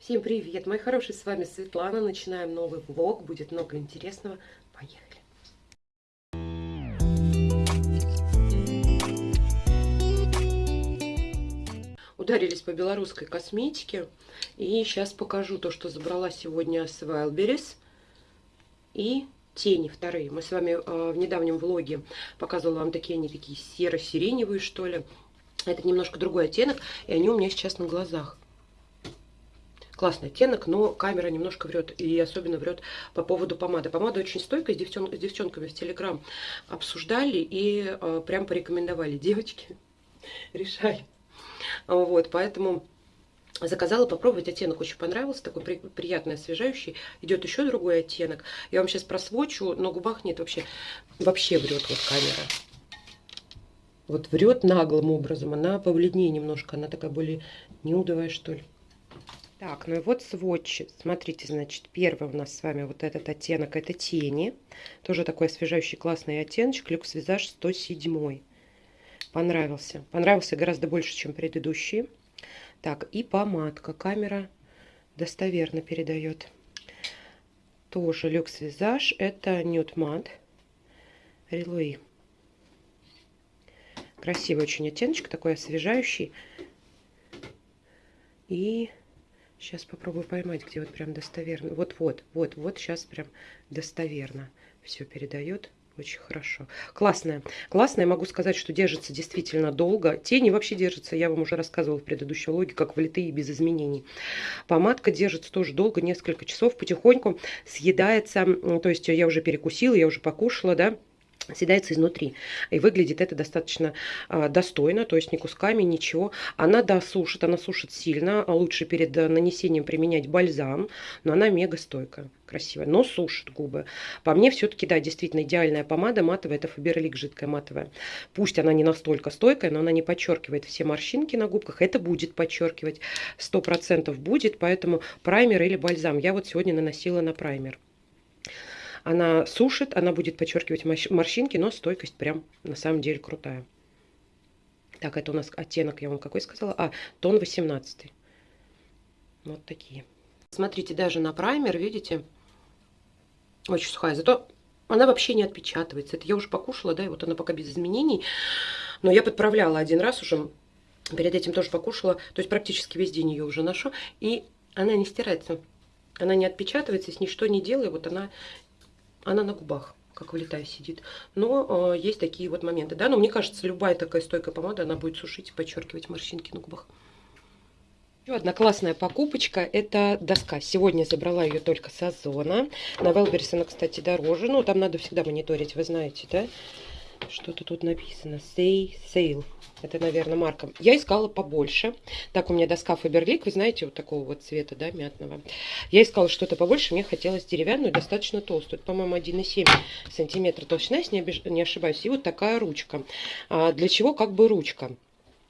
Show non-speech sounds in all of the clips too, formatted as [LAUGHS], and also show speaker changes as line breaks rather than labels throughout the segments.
Всем привет, мои хорошие, с вами Светлана. Начинаем новый влог, будет много интересного. Поехали! Ударились по белорусской косметике. И сейчас покажу то, что забрала сегодня с Wildberries. И тени вторые. Мы с вами э, в недавнем влоге показывала вам такие, они такие серо-сиреневые, что ли. Это немножко другой оттенок, и они у меня сейчас на глазах. Классный оттенок, но камера немножко врет. И особенно врет по поводу помады. Помада очень стойкая, с, девчон, с девчонками в Телеграм обсуждали и э, прям порекомендовали. Девочки, [LAUGHS] решай. Вот, поэтому заказала попробовать. Оттенок очень понравился, такой при, приятный, освежающий. Идет еще другой оттенок. Я вам сейчас просвочу, на губах нет вообще. Вообще врет вот камера вот врет наглым образом. Она побледнее немножко, она такая более нюдовая, что ли. Так, ну и вот сводчи. Смотрите, значит, первый у нас с вами вот этот оттенок, это тени. Тоже такой освежающий классный оттеночек. Люкс Визаж 107. Понравился. Понравился гораздо больше, чем предыдущие. Так, и помадка. Камера достоверно передает. Тоже люкс визаж. Это нюд мат. Релуи. Красивый очень оттеночек, такой освежающий. И сейчас попробую поймать, где вот прям достоверно. Вот-вот, вот, вот сейчас прям достоверно все передает. Очень хорошо. Классная. Классная. Могу сказать, что держится действительно долго. Тени вообще держатся, я вам уже рассказывала в предыдущем логе, как влитые без изменений. Помадка держится тоже долго, несколько часов, потихоньку съедается. То есть я уже перекусила, я уже покушала, да съедается изнутри. И выглядит это достаточно а, достойно, то есть ни кусками, ничего. Она досушит, она сушит сильно. Лучше перед э, нанесением применять бальзам, но она мега стойкая, красивая, но сушит губы. По мне все-таки, да, действительно идеальная помада матовая, это Фаберлик жидкая матовая. Пусть она не настолько стойкая, но она не подчеркивает все морщинки на губках. Это будет подчеркивать, 100% будет, поэтому праймер или бальзам. Я вот сегодня наносила на праймер. Она сушит, она будет подчеркивать морщинки, но стойкость прям на самом деле крутая. Так, это у нас оттенок, я вам какой сказала? А, тон 18. Вот такие. Смотрите, даже на праймер, видите, очень сухая. Зато она вообще не отпечатывается. Это я уже покушала, да, и вот она пока без изменений. Но я подправляла один раз уже. Перед этим тоже покушала. То есть практически весь день ее уже ношу. И она не стирается. Она не отпечатывается, с ничто не делаю. Вот она она на губах как влетая сидит. Но э, есть такие вот моменты, да. Но мне кажется, любая такая стойкая помада, она будет сушить и подчеркивать морщинки на губах. Еще одна классная покупочка, это доска. Сегодня забрала ее только с Озона. На Велберис она, кстати, дороже. Ну, там надо всегда мониторить, вы знаете, да. Что-то тут написано. Say Sale. Это, наверное, марка. Я искала побольше. Так, у меня доска Фаберлик, вы знаете, вот такого вот цвета, да, мятного. Я искала что-то побольше, мне хотелось деревянную, достаточно толстую. По-моему, 1,7 сантиметра толщина, если не, не ошибаюсь. И вот такая ручка. А для чего как бы ручка?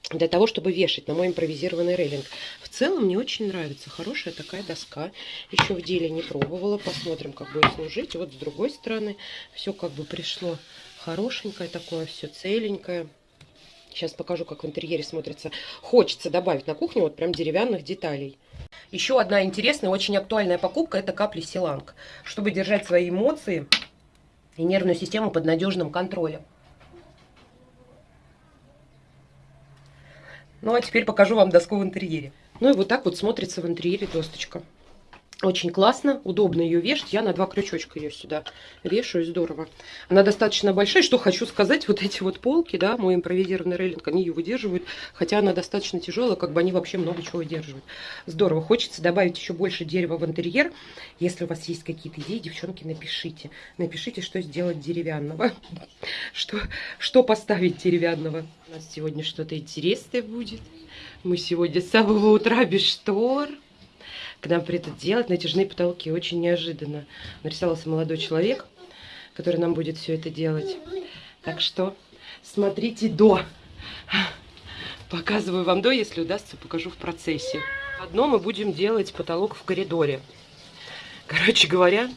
для того, чтобы вешать на мой импровизированный рейлинг. В целом мне очень нравится. Хорошая такая доска. Еще в деле не пробовала. Посмотрим, как будет служить. Вот с другой стороны все как бы пришло хорошенькое такое, все целенькое. Сейчас покажу, как в интерьере смотрится. Хочется добавить на кухню вот прям деревянных деталей. Еще одна интересная, очень актуальная покупка – это капли Силанг. Чтобы держать свои эмоции и нервную систему под надежным контролем. Ну, а теперь покажу вам доску в интерьере. Ну и вот так вот смотрится в интерьере досточка. Очень классно, удобно ее вешать. Я на два крючочка ее сюда вешаю, здорово. Она достаточно большая. Что хочу сказать, вот эти вот полки, да, мой импровизированный рейлинг, они ее выдерживают. Хотя она достаточно тяжелая, как бы они вообще много чего выдерживают. Здорово. Хочется добавить еще больше дерева в интерьер. Если у вас есть какие-то идеи, девчонки, напишите. Напишите, что сделать деревянного. [LAUGHS] Что, что поставить деревянного. У нас сегодня что-то интересное будет. Мы сегодня с самого утра без штор к нам придут делать натяжные потолки. Очень неожиданно нарисовался молодой человек, который нам будет все это делать. Так что смотрите до. Показываю вам до, если удастся, покажу в процессе. Одно мы будем делать потолок в коридоре. Короче говоря,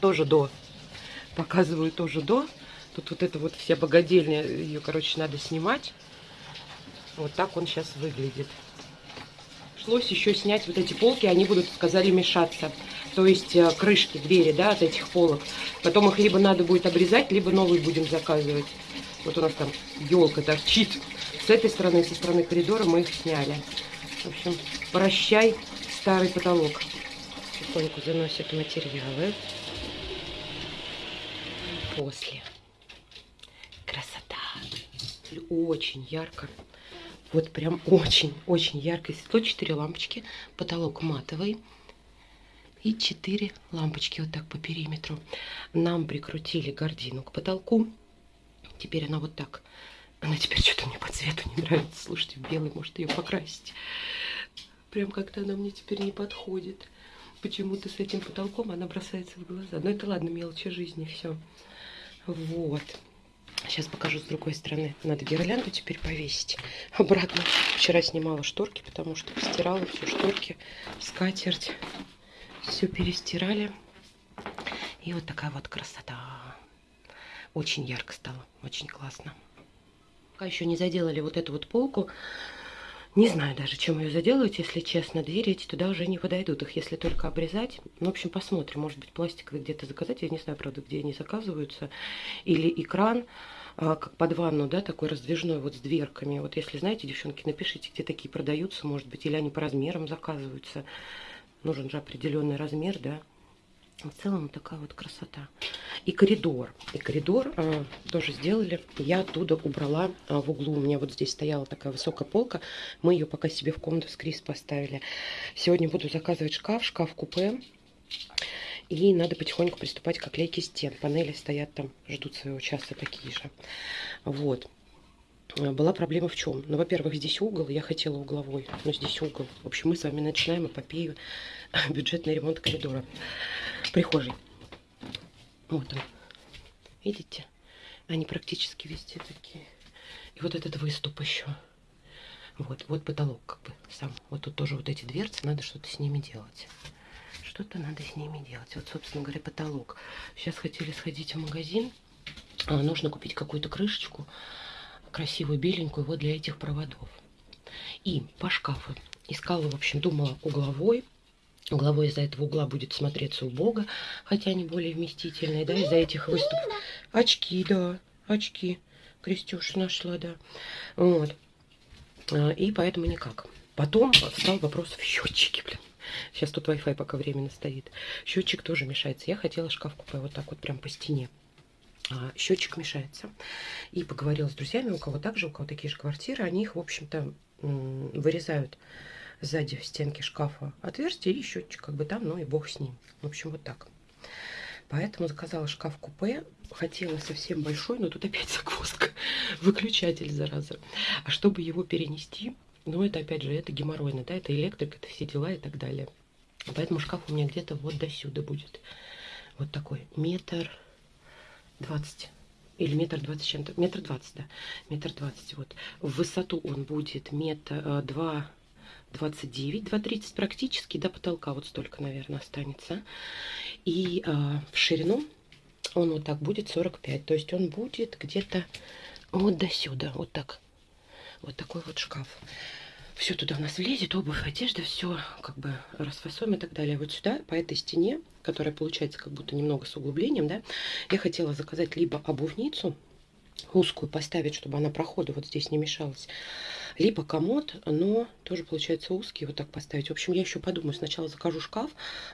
тоже до. Показываю тоже до. Тут вот это вот вся богадельня, ее, короче, надо снимать. Вот так он сейчас выглядит Пришлось еще снять вот эти полки, они будут, сказали, мешаться. То есть э, крышки, двери, да, от этих полок. Потом их либо надо будет обрезать, либо новые будем заказывать. Вот у нас там елка торчит. С этой стороны, со стороны коридора мы их сняли. В общем, прощай, старый потолок. Потихоньку заносят материалы. После. Красота. Очень ярко. Вот прям очень-очень ярко. Светло 4 лампочки. Потолок матовый. И 4 лампочки вот так по периметру. Нам прикрутили гордину к потолку. Теперь она вот так. Она теперь что-то мне по цвету не нравится. Слушайте, белый может ее покрасить. Прям как-то она мне теперь не подходит. Почему-то с этим потолком она бросается в глаза. Но это ладно, мелочи жизни, все. Вот. Сейчас покажу с другой стороны. Надо гирлянду теперь повесить [LAUGHS] обратно. Вчера снимала шторки, потому что постирала все шторки, скатерть. Все перестирали. И вот такая вот красота. Очень ярко стало, очень классно. Пока еще не заделали вот эту вот полку. Не знаю даже, чем ее заделать, если честно. Двери эти туда уже не подойдут. Их если только обрезать. Ну, в общем, посмотрим. Может быть, пластиковые где-то заказать. Я не знаю, правда, где они заказываются. Или экран, а, как под ванну, да, такой раздвижной вот с дверками. Вот если знаете, девчонки, напишите, где такие продаются, может быть. Или они по размерам заказываются. Нужен же определенный размер, да. В целом такая вот красота. И коридор. И коридор э, тоже сделали. Я оттуда убрала э, в углу. У меня вот здесь стояла такая высокая полка. Мы ее пока себе в комнату с Крис поставили. Сегодня буду заказывать шкаф, шкаф-купе. И надо потихоньку приступать к оклейке стен. Панели стоят там, ждут своего часа такие же. Вот. Э, была проблема в чем? Ну, во-первых, здесь угол, я хотела угловой, но здесь угол. В общем, мы с вами начинаем эпопею [LAUGHS] бюджетный ремонт коридора прихожей. Вот он. Видите? Они практически везде такие. И вот этот выступ еще. Вот, вот потолок как бы сам. Вот тут тоже вот эти дверцы, надо что-то с ними делать. Что-то надо с ними делать. Вот, собственно говоря, потолок. Сейчас хотели сходить в магазин. А, нужно купить какую-то крышечку красивую беленькую вот для этих проводов. И по шкафу искала, в общем, думала угловой. Угловой из-за этого угла будет смотреться убого, хотя они более вместительные, да, из-за этих выступов. Очки, да, очки. Крестюш нашла, да. Вот. А, и поэтому никак. Потом стал вопрос в счетчике, блин. Сейчас тут Wi-Fi пока временно стоит. Счетчик тоже мешается. Я хотела шкаф купить вот так вот прям по стене. А, счетчик мешается. И поговорила с друзьями, у кого также, у кого такие же квартиры, они их, в общем-то, вырезают сзади в стенке шкафа отверстие и счетчик как бы там, ну и бог с ним. В общем, вот так. Поэтому заказала шкаф-купе. Хотела совсем большой, но тут опять [LAUGHS] загвоздка. Выключатель, зараза. А чтобы его перенести, ну это опять же, это геморройно, да, это электрик, это все дела и так далее. Поэтому шкаф у меня где-то вот до сюда будет. Вот такой метр 20 или метр двадцать чем-то, метр двадцать, да, метр двадцать, вот. В высоту он будет метр, э, два, двадцать девять, два тридцать практически, до потолка вот столько, наверное, останется. И а, в ширину он вот так будет 45, то есть он будет где-то вот до сюда, вот так, вот такой вот шкаф все туда у нас влезет, обувь, одежда, все как бы расфасуем и так далее. Вот сюда, по этой стене, которая получается как будто немного с углублением, да, я хотела заказать либо обувницу, узкую поставить, чтобы она проходу вот здесь не мешалась, либо комод, но тоже получается узкий, вот так поставить. В общем, я еще подумаю. Сначала закажу шкаф,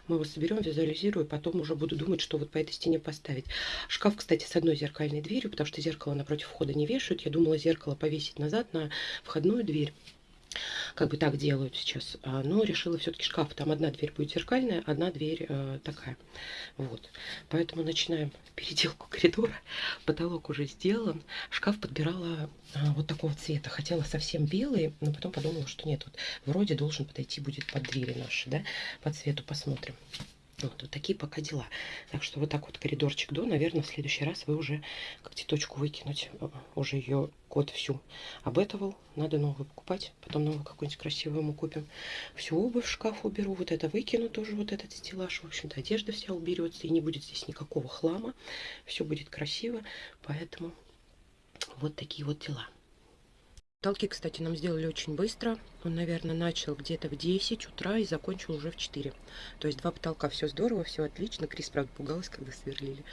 мы его соберем, визуализирую, потом уже буду думать, что вот по этой стене поставить. Шкаф, кстати, с одной зеркальной дверью, потому что зеркало напротив входа не вешают. Я думала зеркало повесить назад на входную дверь как бы так делают сейчас. А, но решила все-таки шкаф. Там одна дверь будет зеркальная, одна дверь э, такая. Вот. Поэтому начинаем [LAUGHS] переделку коридора. Потолок уже сделан. Шкаф подбирала э, вот такого цвета. Хотела совсем белый, но потом подумала, что нет. Вот вроде должен подойти будет под двери наши, да, по цвету. Посмотрим. Вот, вот такие пока дела. Так что вот так вот коридорчик до. Наверное, в следующий раз вы уже как точку выкинуть. Э, уже ее код всю обетовал. Надо новую покупать. Потом новую какую-нибудь красивую мы купим. Всю обувь в шкаф уберу. Вот это выкину тоже, вот этот стеллаж. В общем-то, одежда вся уберется. И не будет здесь никакого хлама. Все будет красиво. Поэтому вот такие вот дела. Толки, кстати, нам сделали очень быстро. Он, наверное, начал где-то в 10 утра и закончил уже в 4. То есть два потолка, все здорово, все отлично. Крис, правда, пугалась, когда сверлили.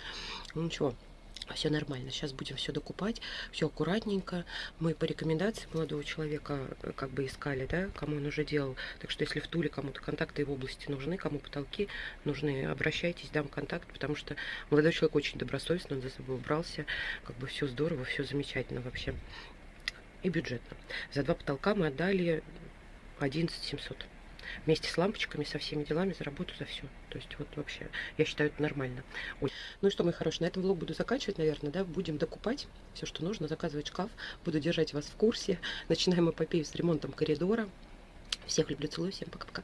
Ну ничего, все нормально. Сейчас будем все докупать, все аккуратненько. Мы по рекомендации молодого человека э, как бы искали, да, кому он уже делал. Так что если в Туле кому-то контакты в области нужны, кому потолки нужны, обращайтесь, дам контакт, потому что молодой человек очень добросовестно, он за собой убрался. Как бы все здорово, все замечательно вообще и бюджетно. За два потолка мы отдали 11 700. Вместе с лампочками, со всеми делами, за работу, за все. То есть вот вообще, я считаю, это нормально. Ой. Ну и что, мои хорошие, на этом влог буду заканчивать, наверное, да. Будем докупать все, что нужно, заказывать шкаф. Буду держать вас в курсе. Начинаем эпопею с ремонтом коридора. Всех люблю, целую, всем пока-пока.